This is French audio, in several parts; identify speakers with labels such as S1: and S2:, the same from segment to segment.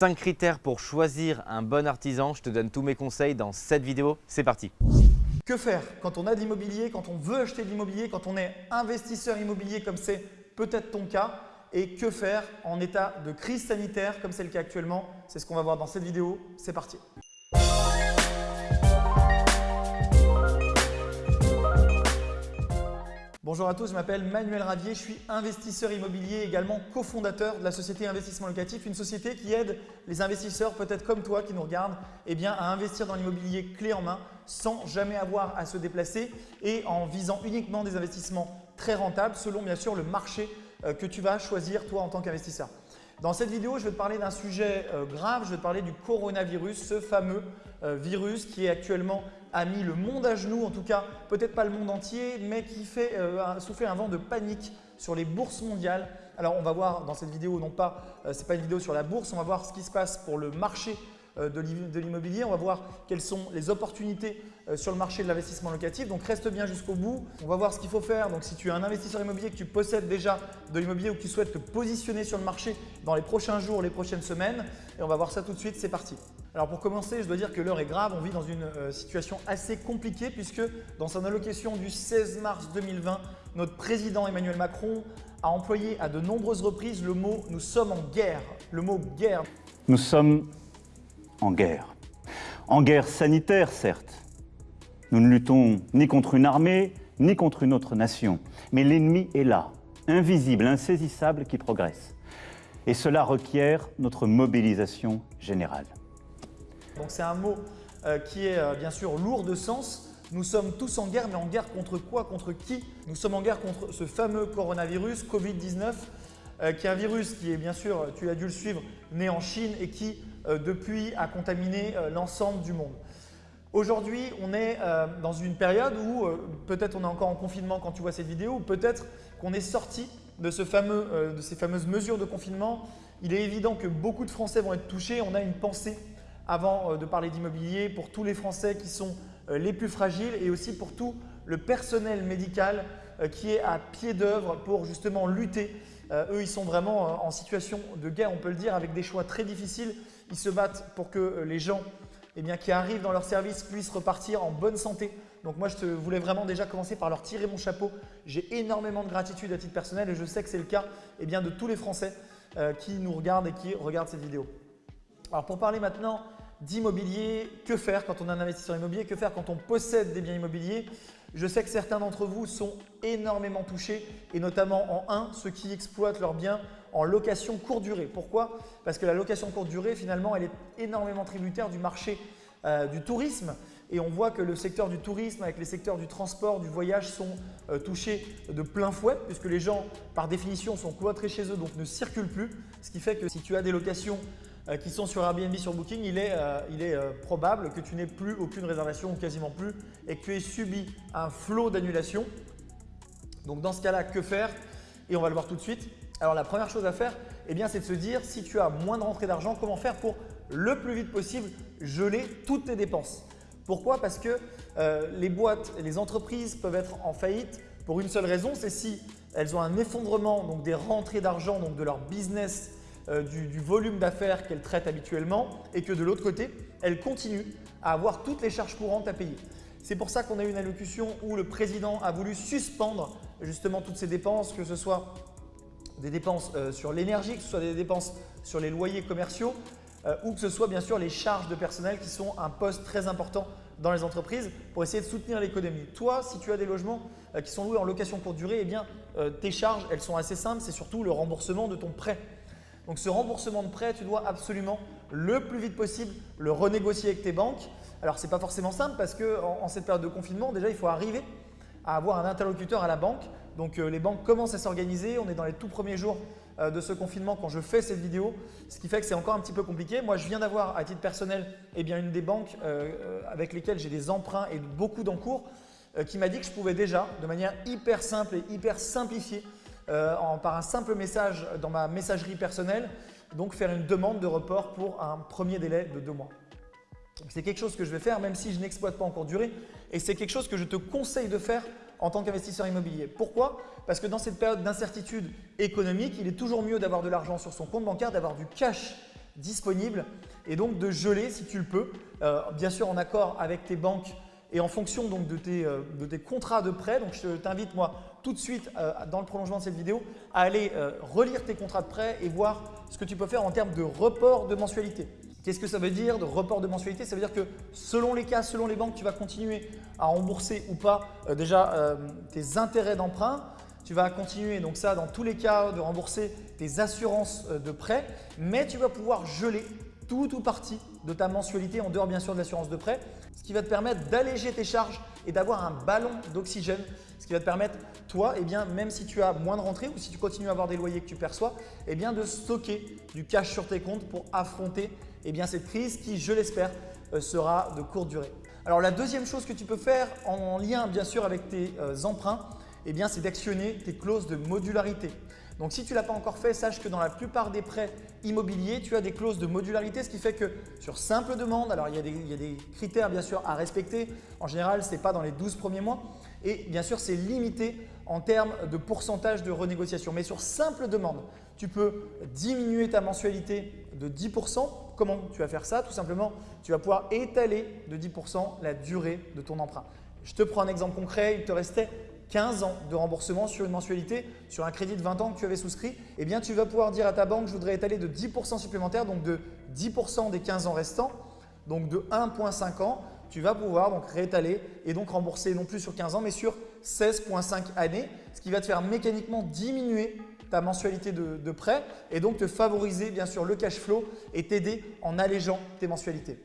S1: 5 critères pour choisir un bon artisan. Je te donne tous mes conseils dans cette vidéo. C'est parti
S2: Que faire quand on a de l'immobilier, quand on veut acheter de l'immobilier, quand on est investisseur immobilier comme c'est peut-être ton cas? Et que faire en état de crise sanitaire comme c'est le cas actuellement? C'est ce qu'on va voir dans cette vidéo. C'est parti Bonjour à tous, je m'appelle Manuel Ravier, je suis investisseur immobilier, également cofondateur de la société Investissement Locatif, une société qui aide les investisseurs, peut-être comme toi qui nous regardent, eh bien, à investir dans l'immobilier clé en main sans jamais avoir à se déplacer et en visant uniquement des investissements très rentables selon bien sûr le marché euh, que tu vas choisir toi en tant qu'investisseur. Dans cette vidéo, je vais te parler d'un sujet euh, grave, je vais te parler du coronavirus, ce fameux euh, virus qui actuellement a mis le monde à genoux, en tout cas peut-être pas le monde entier, mais qui fait euh, souffler un vent de panique sur les bourses mondiales. Alors on va voir dans cette vidéo, non pas, ce n'est pas une vidéo sur la bourse, on va voir ce qui se passe pour le marché euh, de l'immobilier. On va voir quelles sont les opportunités euh, sur le marché de l'investissement locatif. Donc reste bien jusqu'au bout. On va voir ce qu'il faut faire. Donc si tu es un investisseur immobilier, que tu possèdes déjà de l'immobilier ou que tu souhaites te positionner sur le marché dans les prochains jours, les prochaines semaines, et on va voir ça tout de suite. C'est parti. Alors pour commencer, je dois dire que l'heure est grave. On vit dans une euh, situation assez compliquée puisque dans son allocation du 16 mars 2020, notre président Emmanuel Macron a employé à de nombreuses reprises le mot « nous sommes en guerre ». Le mot « guerre ».
S3: Nous sommes en guerre. En guerre sanitaire, certes. Nous ne luttons ni contre une armée, ni contre une autre nation. Mais l'ennemi est là, invisible, insaisissable, qui progresse. Et cela requiert notre mobilisation générale.
S2: C'est un mot euh, qui est euh, bien sûr lourd de sens. Nous sommes tous en guerre, mais en guerre contre quoi? Contre qui? Nous sommes en guerre contre ce fameux coronavirus Covid-19, euh, qui est un virus qui est bien sûr, tu as dû le suivre, né en Chine et qui depuis a contaminé l'ensemble du monde. Aujourd'hui, on est euh, dans une période où peut-être on est encore en confinement quand tu vois cette vidéo ou peut-être qu'on est sorti de, fameux, de ces fameuses mesures de confinement. Il est évident que beaucoup de Français vont être touchés. On a une pensée avant de parler d'immobilier pour tous les Français qui sont les plus fragiles et aussi pour tout le personnel médical qui est à pied d'œuvre pour justement lutter. Eux, ils sont vraiment en situation de guerre, on peut le dire, avec des choix très difficiles ils se battent pour que euh, les gens eh bien, qui arrivent dans leur service puissent repartir en bonne santé. Donc moi, je te voulais vraiment déjà commencer par leur tirer mon chapeau. J'ai énormément de gratitude à titre personnel et je sais que c'est le cas eh bien, de tous les Français euh, qui nous regardent et qui regardent cette vidéo. Alors pour parler maintenant d'immobilier, que faire quand on est un investisseur immobilier, que faire quand on possède des biens immobiliers? Je sais que certains d'entre vous sont énormément touchés et notamment en un, ceux qui exploitent leurs biens en location courte durée. Pourquoi? Parce que la location courte durée, finalement, elle est énormément tributaire du marché euh, du tourisme. Et on voit que le secteur du tourisme avec les secteurs du transport, du voyage sont euh, touchés de plein fouet puisque les gens, par définition, sont cloîtrés chez eux donc ne circulent plus. Ce qui fait que si tu as des locations qui sont sur Airbnb, sur Booking, il est, il est probable que tu n'aies plus aucune réservation ou quasiment plus et que tu aies subi un flot d'annulation. Donc dans ce cas-là, que faire? Et on va le voir tout de suite. Alors la première chose à faire, eh c'est de se dire si tu as moins de rentrée d'argent, comment faire pour le plus vite possible geler toutes tes dépenses? Pourquoi? Parce que euh, les boîtes les entreprises peuvent être en faillite pour une seule raison, c'est si elles ont un effondrement donc des rentrées d'argent, donc de leur business, euh, du, du, volume d'affaires qu'elles traitent habituellement et que de l'autre côté, elles continuent à avoir toutes les charges courantes à payer. C'est pour ça qu'on a eu une allocution où le président a voulu suspendre justement toutes ces dépenses, que ce soit des dépenses euh, sur l'énergie, que ce soit des dépenses sur les loyers commerciaux euh, ou que ce soit bien sûr les charges de personnel qui sont un poste très important dans les entreprises pour essayer de soutenir l'économie. Toi, si tu as des logements euh, qui sont loués en location courte durée, eh bien, tes charges, elles sont assez simples, c'est surtout le remboursement de ton prêt. Donc ce remboursement de prêt, tu dois absolument le plus vite possible le renégocier avec tes banques. Alors ce n'est pas forcément simple parce qu'en en cette période de confinement, déjà il faut arriver à avoir un interlocuteur à la banque donc euh, les banques commencent à s'organiser. On est dans les tout premiers jours euh, de ce confinement quand je fais cette vidéo, ce qui fait que c'est encore un petit peu compliqué. Moi, je viens d'avoir à titre personnel eh bien, une des banques euh, avec lesquelles j'ai des emprunts et beaucoup d'encours qui m'a dit que je pouvais déjà, de manière hyper simple et hyper simplifiée, par un simple message dans ma messagerie personnelle, donc faire une demande de report pour un premier délai de deux mois. C'est quelque chose que je vais faire même si je n'exploite pas encore durée et c'est quelque chose que je te conseille de faire en tant qu'investisseur immobilier. Pourquoi? Parce que dans cette période d'incertitude économique, il est toujours mieux d'avoir de l'argent sur son compte bancaire, d'avoir du cash disponible et donc de geler si tu le peux, euh, bien sûr en accord avec tes banques et en fonction donc de tes, euh, de tes contrats de prêt. Donc je t'invite moi tout de suite euh, dans le prolongement de cette vidéo à aller relire tes contrats de prêt et voir ce que tu peux faire en termes de report de mensualité. Qu'est-ce que ça veut dire de report de mensualité? Ça veut dire que selon les cas, selon les banques, tu vas continuer à rembourser ou pas déjà tes intérêts d'emprunt, tu vas continuer, donc ça dans tous les cas, de rembourser tes assurances de prêt, mais tu vas pouvoir geler tout ou partie de ta mensualité en dehors bien sûr de l'assurance de prêt, ce qui va te permettre d'alléger tes charges et d'avoir un ballon d'oxygène, ce qui va te permettre toi, eh bien, même si tu as moins de rentrées ou si tu continues à avoir des loyers que tu perçois, eh bien, de stocker du cash sur tes comptes pour affronter eh cette crise qui, je l'espère, euh, sera de courte durée. Alors la deuxième chose que tu peux faire en lien bien sûr avec tes euh, emprunts, eh c'est d'actionner tes clauses de modularité. Donc si tu ne l'as pas encore fait, sache que dans la plupart des prêts immobiliers, tu as des clauses de modularité, ce qui fait que sur simple demande, alors il y, a des, critères bien sûr à respecter, en général ce n'est pas dans les 12 premiers mois et bien sûr c'est limité en termes de pourcentage de renégociation. Mais sur simple demande, tu peux diminuer ta mensualité de 10%. Comment tu vas faire ça? Tout simplement, tu vas pouvoir étaler de 10% la durée de ton emprunt. Je te prends un exemple concret, il te restait 15 ans de remboursement sur une mensualité, sur un crédit de 20 ans que tu avais souscrit, eh bien tu vas pouvoir dire à ta banque, je voudrais étaler de 10% supplémentaire, donc de 10% des 15 ans restants, donc de 1,5 ans, tu vas pouvoir donc réétaler et donc rembourser non plus sur 15 ans, mais sur 16,5 années, ce qui va te faire mécaniquement diminuer ta mensualité de, de prêt et donc te favoriser bien sûr le cash flow et t'aider en allégeant tes mensualités.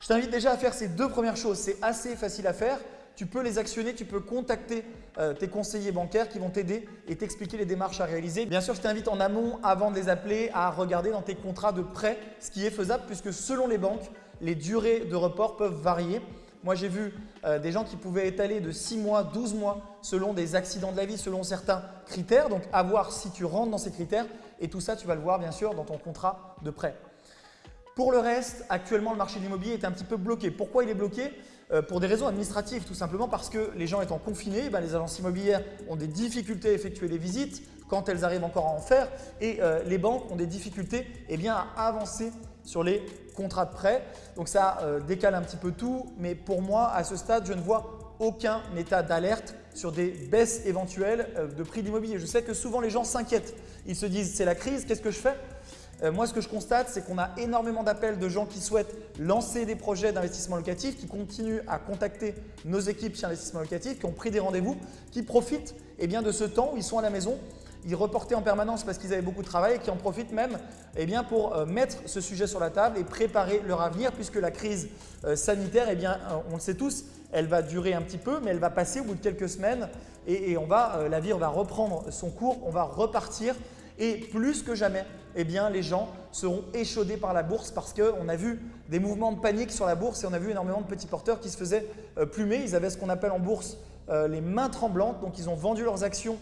S2: Je t'invite déjà à faire ces deux premières choses, c'est assez facile à faire tu peux les actionner, tu peux contacter euh, tes conseillers bancaires qui vont t'aider et t'expliquer les démarches à réaliser. Bien sûr, je t'invite en amont, avant de les appeler, à regarder dans tes contrats de prêt ce qui est faisable puisque selon les banques, les durées de report peuvent varier. Moi, j'ai vu euh, des gens qui pouvaient étaler de 6 mois, 12 mois selon des accidents de la vie, selon certains critères. Donc, à voir si tu rentres dans ces critères. Et tout ça, tu vas le voir bien sûr dans ton contrat de prêt. Pour le reste, actuellement, le marché de l'immobilier est un petit peu bloqué. Pourquoi il est bloqué? Pour des raisons administratives, tout simplement parce que les gens étant confinés, ben, les agences immobilières ont des difficultés à effectuer les visites quand elles arrivent encore à en faire et euh, les banques ont des difficultés eh à avancer sur les contrats de prêt. Donc ça euh, décale un petit peu tout, mais pour moi, à ce stade, je ne vois aucun état d'alerte sur des baisses éventuelles de prix d'immobilier. Je sais que souvent les gens s'inquiètent. Ils se disent c'est la crise, qu'est-ce que je fais? Euh, moi, ce que je constate, c'est qu'on a énormément d'appels de gens qui souhaitent lancer des projets d'investissement locatif, qui continuent à contacter nos équipes chez Investissement Locatif, qui ont pris des rendez-vous, qui profitent eh bien, de ce temps où ils sont à la maison. Ils reportaient en permanence parce qu'ils avaient beaucoup de travail et qui en profitent même eh bien, pour euh, mettre ce sujet sur la table et préparer leur avenir puisque la crise euh, sanitaire, eh bien, on le sait tous, elle va durer un petit peu mais elle va passer au bout de quelques semaines et, on va, la vie va reprendre son cours, on va repartir et plus que jamais, eh les gens seront échaudés par la bourse parce qu'on a vu des mouvements de panique sur la bourse et on a vu énormément de petits porteurs qui se faisaient euh, plumer. Ils avaient ce qu'on appelle en bourse euh, les mains tremblantes, donc ils ont vendu leurs actions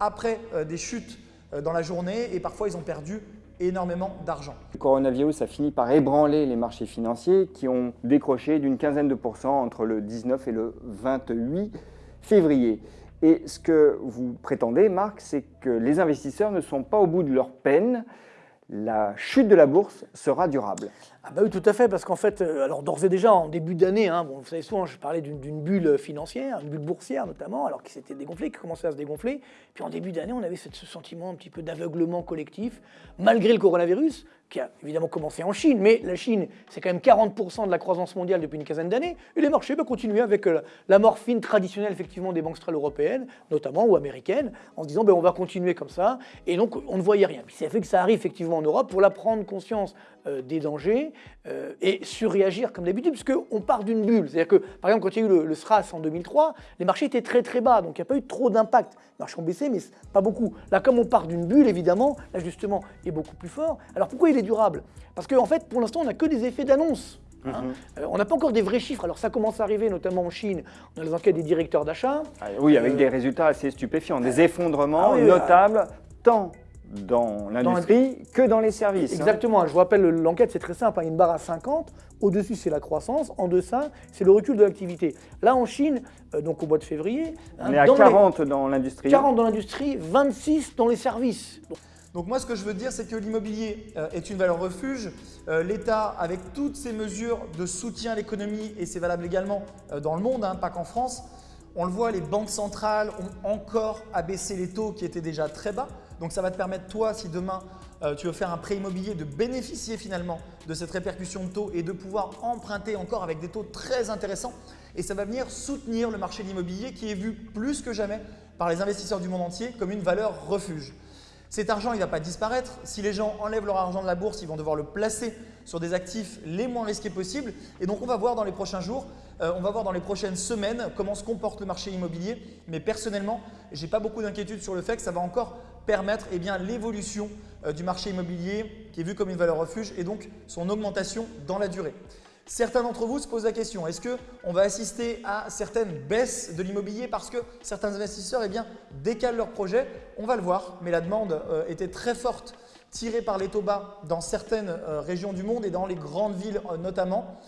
S2: après euh, des chutes dans la journée et parfois ils ont perdu énormément d'argent.
S4: Le coronavirus a fini par ébranler les marchés financiers qui ont décroché d'une quinzaine de pourcents entre le 19 et le 28 février. Et ce que vous prétendez, Marc, c'est que les investisseurs ne sont pas au bout de leur peine. La chute de la bourse sera durable.
S5: Ah bah oui, tout à fait, parce qu'en fait, euh, alors d'ores et déjà, en début d'année, hein, bon, vous savez souvent, je parlais d'une bulle financière, une bulle boursière notamment, alors qui s'était dégonflée, qui commençait à se dégonfler. Puis en début d'année, on avait ce sentiment un petit peu d'aveuglement collectif, malgré le coronavirus, qui a évidemment commencé en Chine, mais la Chine, c'est quand même 40% de la croissance mondiale depuis une quinzaine d'années, et les marchés bah, continuaient avec euh, la morphine traditionnelle effectivement des banques centrales européennes, notamment, ou américaines, en se disant bah, on va continuer comme ça, et donc on ne voyait rien. Puis c'est fait que ça arrive effectivement en Europe pour la prendre conscience euh, des dangers euh, et surréagir comme d'habitude, puisqu'on part d'une bulle. C'est-à-dire que, par exemple, quand il y a eu le, SRAS en 2003, les marchés étaient très très bas, donc il n'y a pas eu trop d'impact. Les marchés ont baissé, mais pas beaucoup. Là, comme on part d'une bulle, évidemment, l'ajustement est beaucoup plus fort. Alors pourquoi il est durable? Parce qu'en en fait, pour l'instant, on n'a que des effets d'annonce. Hein. Mhm. Euh, on n'a pas encore des vrais chiffres. Alors ça commence à arriver, notamment en Chine. On a les enquêtes des directeurs d'achat.
S4: Ah, oui, avec des résultats assez stupéfiants, des effondrements ah notables, tant dans l'industrie que dans les services.
S5: Hein. Exactement. Je vous rappelle, l'enquête, c'est très simple. Hein. Une barre à 50. Au-dessus, c'est la croissance. En deçà, c'est le recul de l'activité. Là, en Chine, euh, donc au mois de février...
S4: On est à 40 dans l'industrie.
S5: 40 dans l'industrie, 26 dans les services.
S2: Donc moi, ce que je veux dire, c'est que l'immobilier euh, est une valeur refuge. Euh, L'État, avec toutes ces mesures de soutien à l'économie, et c'est valable également euh, dans le monde, hein, pas qu'en France, on le voit, les banques centrales ont encore abaissé les taux qui étaient déjà très bas. Donc ça va te permettre, toi, si demain tu veux faire un prêt immobilier, de bénéficier finalement de cette répercussion de taux et de pouvoir emprunter encore avec des taux très intéressants. Et ça va venir soutenir le marché de l'immobilier qui est vu plus que jamais par les investisseurs du monde entier comme une valeur refuge. Cet argent, il ne va pas disparaître. Si les gens enlèvent leur argent de la bourse, ils vont devoir le placer sur des actifs les moins risqués possibles. Et donc, on va voir dans les prochains jours, euh, on va voir dans les prochaines semaines comment se comporte le marché immobilier. Mais personnellement, je n'ai pas beaucoup d'inquiétude sur le fait que ça va encore permettre eh l'évolution euh, du marché immobilier qui est vu comme une valeur refuge et donc son augmentation dans la durée. Certains d'entre vous se posent la question, est-ce qu'on va assister à certaines baisses de l'immobilier parce que certains investisseurs eh décalent leurs projets? On va le voir, mais la demande euh, était très forte, tirée par les taux bas dans certaines euh, régions du monde et dans les grandes villes notamment.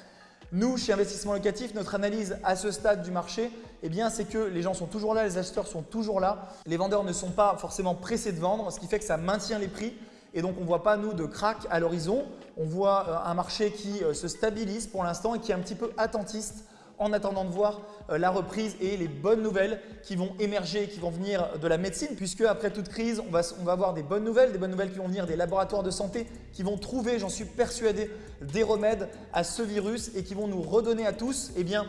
S2: Nous, chez Investissement Locatif, notre analyse à ce stade du marché, eh c'est que les gens sont toujours là, les acheteurs sont toujours là. Les vendeurs ne sont pas forcément pressés de vendre, ce qui fait que ça maintient les prix. Et donc, on ne voit pas, nous, de crack à l'horizon. On voit euh, un marché qui euh, se stabilise pour l'instant et qui est un petit peu attentiste en attendant de voir euh, la reprise et les bonnes nouvelles qui vont émerger, qui vont venir de la médecine, puisque après toute crise, on va, on avoir des bonnes nouvelles, des bonnes nouvelles qui vont venir des laboratoires de santé, qui vont trouver, j'en suis persuadé, des remèdes à ce virus et qui vont nous redonner à tous eh bien,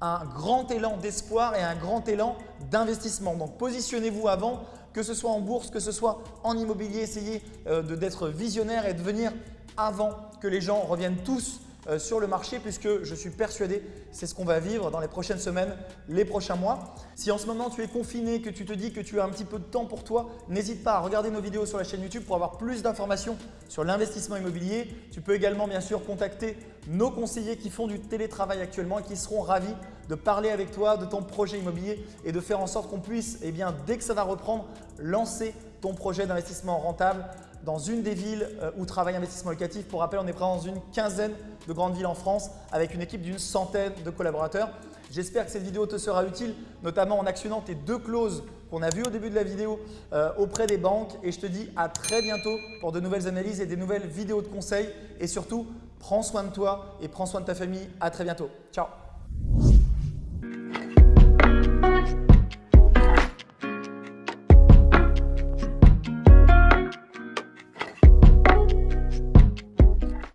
S2: un grand élan d'espoir et un grand élan d'investissement. Donc positionnez-vous avant que ce soit en bourse, que ce soit en immobilier, essayez euh, d'être visionnaire et de venir avant que les gens reviennent tous sur le marché puisque je suis persuadé c'est ce qu'on va vivre dans les prochaines semaines, les prochains mois. Si en ce moment tu es confiné, que tu te dis que tu as un petit peu de temps pour toi, n'hésite pas à regarder nos vidéos sur la chaîne YouTube pour avoir plus d'informations sur l'investissement immobilier. Tu peux également bien sûr contacter nos conseillers qui font du télétravail actuellement et qui seront ravis de parler avec toi de ton projet immobilier et de faire en sorte qu'on puisse, eh bien, dès que ça va reprendre, lancer ton projet d'investissement rentable dans une des villes euh, où travaille Investissement Locatif. Pour rappel, on est présent dans une quinzaine de grandes villes en France avec une équipe d'une centaine de collaborateurs. J'espère que cette vidéo te sera utile, notamment en actionnant tes deux clauses qu'on a vues au début de la vidéo euh, auprès des banques. Et je te dis à très bientôt pour de nouvelles analyses et des nouvelles vidéos de conseils. Et surtout, prends soin de toi et prends soin de ta famille. À très bientôt. Ciao